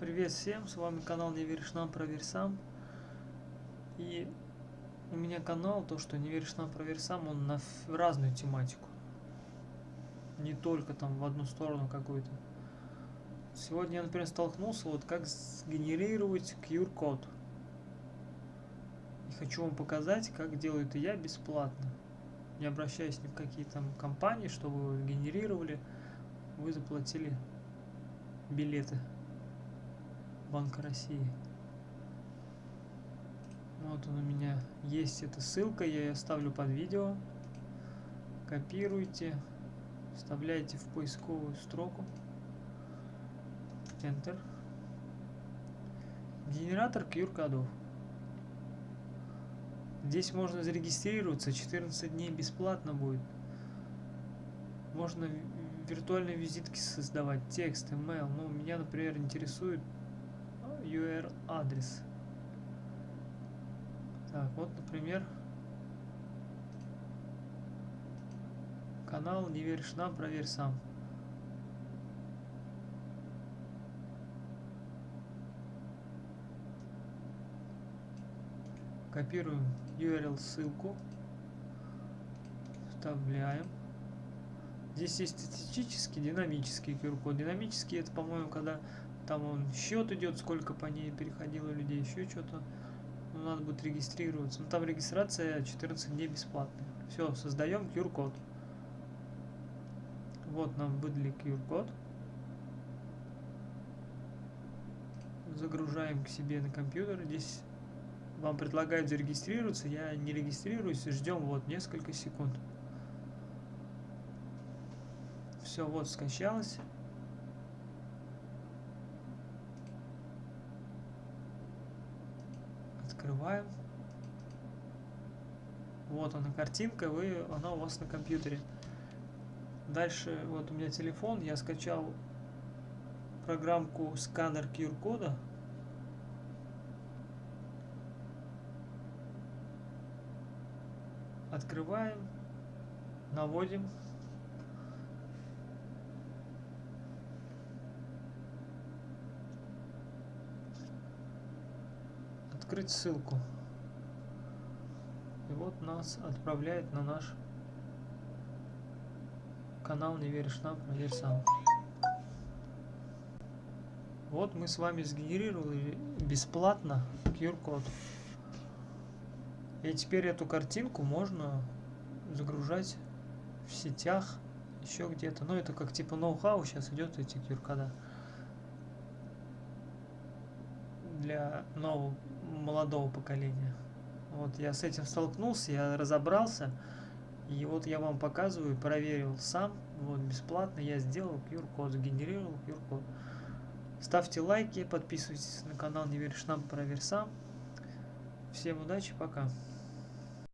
Привет всем, с вами канал Не веришь нам, проверь сам. И у меня канал, то что Не веришь нам, проверь сам, он на разную тематику. Не только там в одну сторону какую-то. Сегодня я, например, столкнулся, вот как сгенерировать QR-код. И хочу вам показать, как делаю это я бесплатно. Не обращаясь ни в какие там компании, чтобы вы генерировали, вы заплатили билеты Банка России. Вот он у меня есть эта ссылка, я ее оставлю под видео. Копируйте, вставляйте в поисковую строку. Enter. Генератор QR-кодов. Здесь можно зарегистрироваться, 14 дней бесплатно будет. Можно виртуальные визитки создавать, текст, email. Ну, меня, например, интересует URL адрес. Так, вот, например, канал «Не веришь нам, проверь сам». Копируем URL ссылку, вставляем. Здесь есть статистический, динамический QR-код. Динамический это, по-моему, когда там он счет идет, сколько по ней переходило людей, еще что-то. Ну, надо будет регистрироваться. Ну, там регистрация 14 дней бесплатная. Все, создаем QR-код. Вот нам выдали QR-код. Загружаем к себе на компьютер. Здесь вам предлагают зарегистрироваться. Я не регистрируюсь. Ждем вот несколько секунд. Все, вот скачалось. Открываем. Вот она картинка, вы, она у вас на компьютере. Дальше, вот у меня телефон, я скачал программку сканер QR-кода. Открываем, наводим. Открыть ссылку. И вот нас отправляет на наш канал Не веришь нам, проверь сам. Вот мы с вами сгенерировали бесплатно QR-код. И теперь эту картинку можно загружать в сетях, еще где-то. Ну, это как типа ноу-хау сейчас идет эти QR-кода. Для нового молодого поколения. Вот я с этим столкнулся, я разобрался. И вот я вам показываю, проверил сам, вот бесплатно я сделал QR-код, сгенерировал QR-код. Ставьте лайки, подписывайтесь на канал Не веришь нам, проверь сам. Всем удачи, пока.